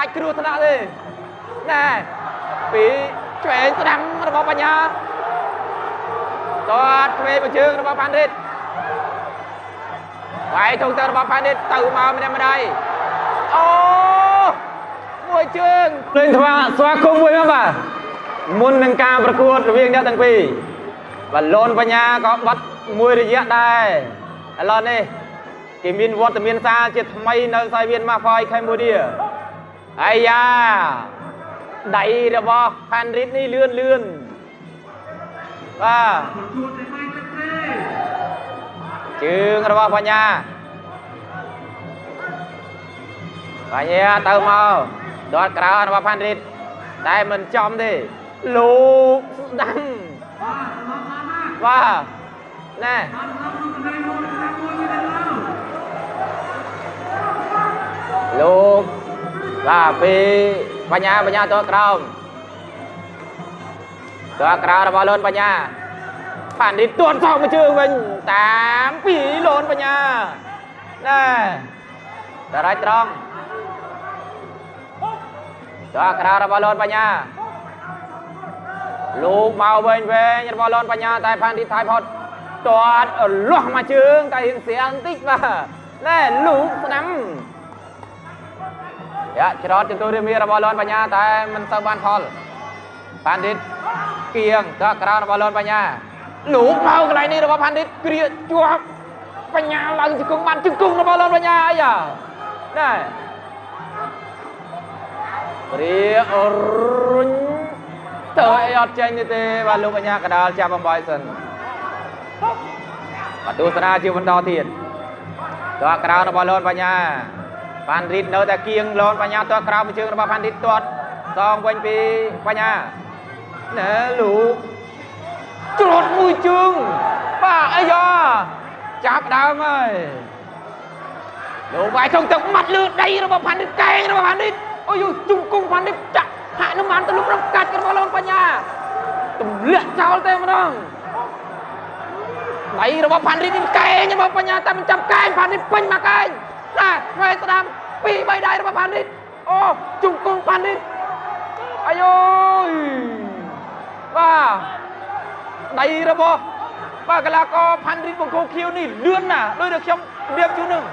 អាចគ្រោះថ្នាក់ទេណែពីឆ្វេងស្ដាំរបស់បញ្ញាតតឆ្វេងមួយជើងរបស់ផាន់រិតវាយធុងទៅរបស់ផាន់រិតទៅមកម្នាក់ម្ដាយអូមួយជើងលេងថ្វាស្វាគមន៍មួយមកបាទមុននឹងការប្រកួតរវាងអ្នកទាំងពីរបាទលនបញ្ញាក៏បាត់មួយរយៈដែរឥឡូវនេះគេមានវត្តមានសារជាថ្មីនៅសាយវៀនម៉ាហ្វយខេមបូឌា អាយ៉ាដៃរបស់ផាន់រិតនេះលឿនលឿនបាទជើងរបស់បញ្ញាបញ្ញាទៅមកដតក្រៅរបស់ផាន់រិតតែមិនចំទេលោកស្ដាំបាទណែលោក បាទពេលបញ្ញាបញ្ញាតក្រោមតក្រៅរបស់លូនបញ្ញាផាននេះទួនសោកមួយជើងវិញតាមពីលូនបញ្ញាណែតារាយត្រង់តក្រៅរបស់លូនបញ្ញាលោកមកវិញវិញរបស់លូនបញ្ញាតែផាននេះថៃផុតទាត់លាស់មកជើងតែរៀងស្រាំងតិចបាទណែលោកស្ដាំ យ៉ាច្រត់ចន្ទុរាមារបស់លន់បញ្ញាតែមិនទៅបានផលផាន់ឌិតគៀងតើក្រៅរបស់លន់បញ្ញាលោកមកកន្លែងនេះរបស់ផាន់ឌិតគ្រាជាប់បញ្ញាឡើងជង្គង់បានជង្គង់របស់លន់បញ្ញាអីយ៉ាណែគ្រាអរុញទៅអីអត់ចេញទេបាទលោកបញ្ញាកដាលចាប់បំបីសិនបាទទស្សនាជាបន្តទៀតតើក្រៅរបស់លន់បញ្ញា ផាន់រីតនៅតែគៀងលនបញ្ញាទាត់ក្រៅមួយជើងរបស់ផាន់រីតទាត់សងវិញពីបញ្ញាណែលោកច្រត់មួយជើងបាទអាយ៉ាចាប់ដើមហើយលោកវាយចង់ទឹកមាត់លឺដីរបស់ផាន់រីតកែងរបស់ផាន់រីតអូយជុំគង់ផាន់រីតចាក់ហាក់នឹងបានទៅលុបរំកាច់របស់លនបញ្ញាទម្លាក់ចោលតែម្ដងដៃរបស់ផាន់រីតនេះកែងរបស់បញ្ញាតែមិនចាប់កែងផាន់រីតពេញមកកែង ណាឆ្វេងស្ដាំពីរបីដៃរបស់ផានីតអូជង្គង់ផានីតអាយអូយបាទដៃរបស់បាទកីឡាករផានីតបង្គោលខៀវនេះលឿនណាស់ដោយតែខ្ញុំរៀបជូននឹង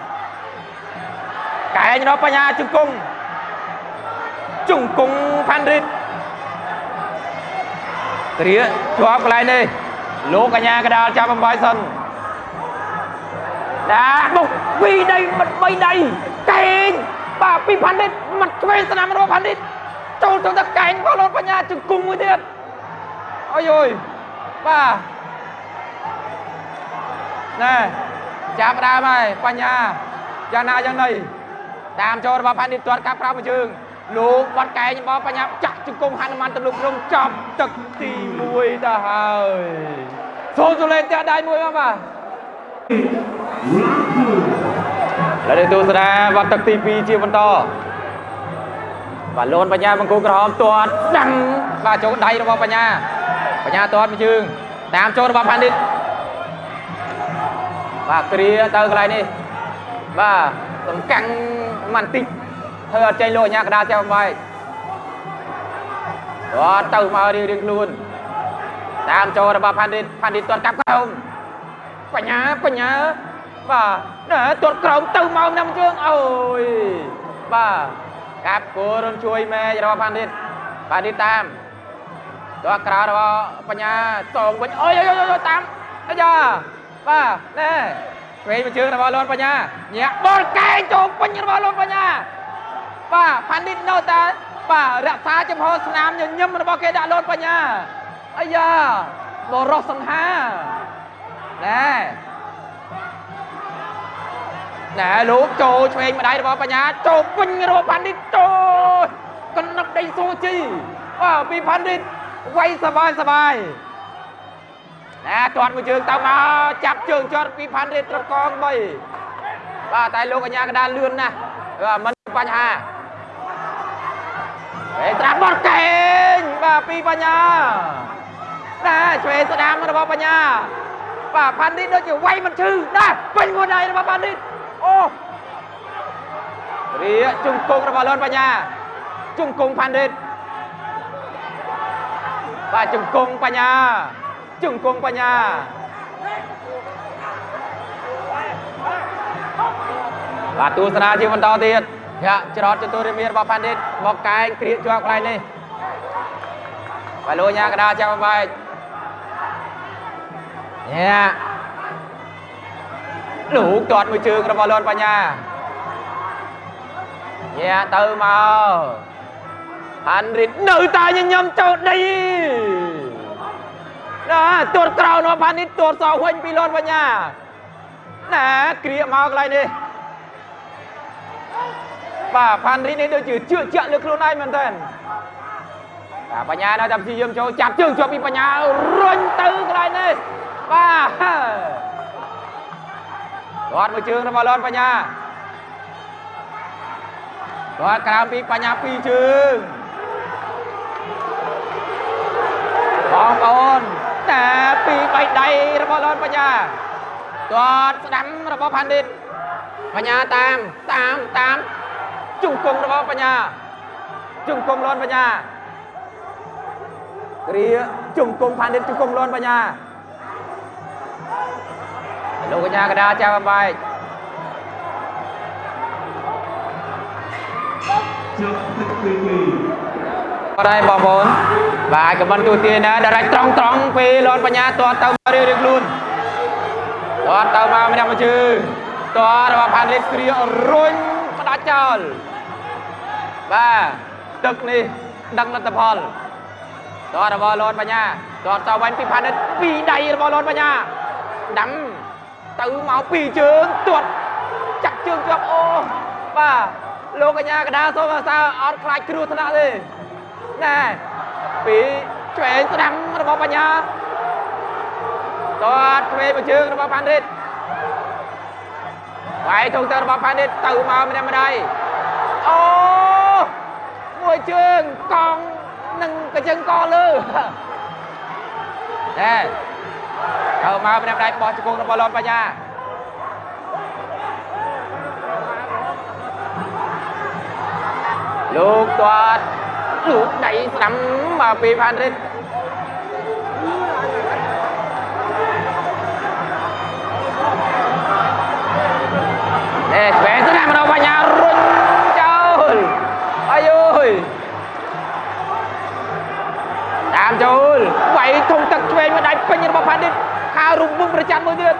កែងរបស់បញ្ញាជង្គង់ជង្គង់ផានីតគ្រាជាប់កន្លែងនេះលោកកញ្ញាកដាលចាប់បំបាយសិន ណាបុកពីរដៃមិនបីដៃកែងបាទពីផាន់ឌិតមិនឆ្វេងស្នាមរបស់ផាន់ឌិតចូលទៅតែកែងបោះលោតបញ្ញាជង្គង់មួយទៀតអើយអើយបាទណែចាប់ដើមហើយបញ្ញាយ៉ាងណាយ៉ាងណីតាមចូលរបស់ផាន់ឌិតទាត់កាប់ក្រៅមួយជើងលោកបាត់កែងរបស់បញ្ញាចាក់ជង្គង់ហនុមានទម្លុករំចាប់ទឹកទី1ទៅហើយសូនសូលេងផ្ទះដៃមួយមកបាទ ហើយទស្សនាវត្តទឹកទី2ជាបន្តបាទលូនបញ្ញាបង្គោលក្រហមទាត់ដាំបាទចូលដៃរបស់បញ្ញាបញ្ញាទាត់មួយជើងតាមចូលរបស់ផាន់ឌិតបាទគ្រាទៅកន្លែងនេះបាទសំកាំងមិនតិចធ្វើអត់ចេញលោកអញ្ញាកដាលចាប់បាយទាត់ទៅមករៀងរៀងខ្លួនតាមចូលរបស់ផាន់ឌិតផាន់ឌិតទាត់កាប់ក្រោម បញ្ញាបញ្ញាបាទណែទាត់ក្រោមទៅមកណាំជើងអូយបាទកាប់គោរនជួយម៉ែរបស់ផាន់ឌិតផាន់ឌិតតាមទាត់ក្រៅរបស់បញ្ញាសងវិញអូយអូយអូយតាមអាយ៉ាបាទណែឆ្វេងមួយជើងរបស់លន់បញ្ញាញាក់បលកែងចូលពេញរបស់លន់បញ្ញាបាទផាន់ឌិតនៅតែបាទរក្សាចំហស្នាមញញឹមរបស់គេដាក់លន់បញ្ញាអាយ៉ាបរោះសង្ហា ណែណែលោកចូលឆ្វេងម្ដាយរបស់បញ្ញាចូលពេញរបស់ផាន់ឌិតចូលកណ្ដឹកដេញស៊ូជីអើពីផាន់ឌិតវាយសបាយសបាយណែទាត់មួយជើងទៅមកចាប់ជើងចត់ពីផាន់ឌិតត្រកង3បាទតែលោកកញ្ញាកដាលលឿនណាស់មិនបញ្ហាេត្រាបត់កេងបាទពីបញ្ញាណែឆ្វេងស្ដាមរបស់បញ្ញា បាទផាន់ឌិតដូចជាវាយមិនឈឺណាពេញមួយដៃរបស់ផាន់ឌិតអូរៀជង្គង់របស់លន់បញ្ញាជង្គង់ផាន់ឌិតបាទជង្គង់បញ្ញាជង្គង់បញ្ញាបាទទស្សនាជាបន្តទៀតយ៉ាច្រត់ចតុរិមារបស់ផាន់ឌិតមកកែងគ្រៀកជាប់កន្លែងនេះបាទលោកញ៉ាកដាចាប់បែក ញ៉ាលោកទាត់មួយជើងរបស់លន់បញ្ញាញ៉ាទៅមកហាន់រិតនៅតែញញឹមចូលដីណាទាត់ក្រោនរបស់ផាន់ឌិតទាត់សងវិញពីលន់បញ្ញាណាគ្រៀកមកកន្លែងនេះបាទផាន់រីនេះដូចជាជឿជាក់លើខ្លួនឯងមែនតើបាទបញ្ញានៅតែព្យាយាមចូលចាប់ជើងជាប់ពីបញ្ញារុញទៅកន្លែងនេះ បាទគាត់មួយជើងរបស់លនបញ្ញាគាត់ក្រោមពីបញ្ញាពីរជើងបងប្អូនតែពីបៃដៃរបស់លនបញ្ញាគាត់ស្ដាំរបស់ផាន់ឌិតបញ្ញាតាមតាមតាមជង្គង់របស់បញ្ញាជង្គង់លន់បញ្ញាគ្រាជង្គង់ផានិតជង្គង់លន់បញ្ញា លោកកញ្ញាកដាចាប់អំបែកជាប់ទឹកពីពីអរហើយបងប្អូនបាទខមមិនទូទាយណាដែលរាច់ត្រង់ត្រង់ពេលលន់បញ្ញាតតទៅមករៀងរៀងខ្លួនតតទៅមកម្នាក់មួយជើងតរបស់ផានិតគ្រារុញផ្ដាច់ចោលបាទទឹកនេះដឹងលទ្ធផលតរបស់លន់បញ្ញាតតទៅវិញពីផានិតពីដៃរបស់លន់បញ្ញា ដាំទៅមកពីជើងទាត់ចាក់ជើងជាប់អូបាទលោកកញ្ញាកដាសូមអាសាអត់ខ្លាចគ្រោះថ្នាក់ទេណែពីឆ្វេងស្ដាំរបស់បញ្ញាតតឆ្វេងមួយជើងរបស់ផានិតវាយធុងទៅរបស់ផានិតទៅមកម្នាក់ម្ដាយអូមួយជើងកង់នឹងកញ្ចឹងកលើណែ ទៅមកម្នាក់ម្ដាយបោះជង្គង់របស់លនបញ្ញាលោកទាត់លោកដៃស្ដាំមកពីផានិតណែឆ្វេងស្ដាំរបស់បញ្ញារុញចោលអាយអើយតាមចូលវាយធំទឹកឆ្វេងមួយដៃពេញរបស់ផានិត ខោរំវឹងប្រចាំមួយទៀត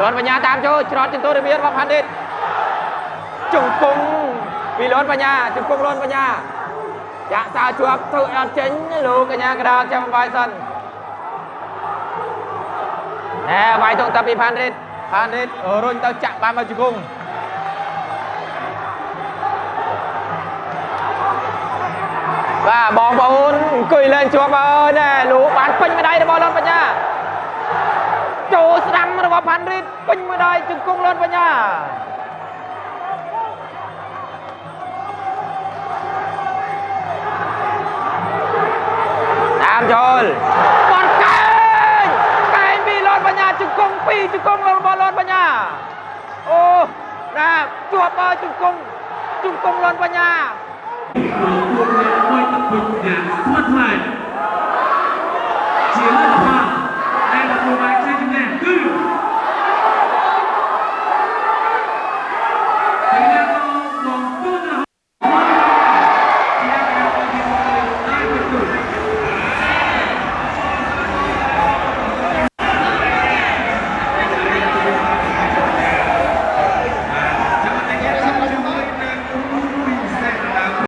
លន់បញ្ញាតាមចូលច្រត់ចន្ទររបៀរបស់ផានិតជង្គង់ពីលន់បញ្ញាជង្គង់លន់បញ្ញាចាក់សៅជាប់ធ្វើអត់ចេញលោកកញ្ញាកដាលចាំបាយសិនណែវាយធំទឹកពីផានិតផានិតរុញទៅចាក់បានមកជង្គង់បាទបងប្អូនអង្គុយលេងជាប់អើយណែលោកបានពេញម្ដាយរបស់លន់បញ្ញា ចូលស្ដាំរបស់ផាន់រីតពេញមួយដៃជង្គង់លឿនបញ្ញាតាមចូលបាត់កែងកែងពីលឿនបញ្ញាជង្គង់ពីរជង្គង់របស់លឿនបញ្ញាអូតាមជួបបើជង្គង់ជង្គង់លឿនបញ្ញារួមអ្នកមួយទឹកពេញយ៉ាងស្មាត់ថ្លៃជាលឿនផាន់ដែលទទួលបាន two.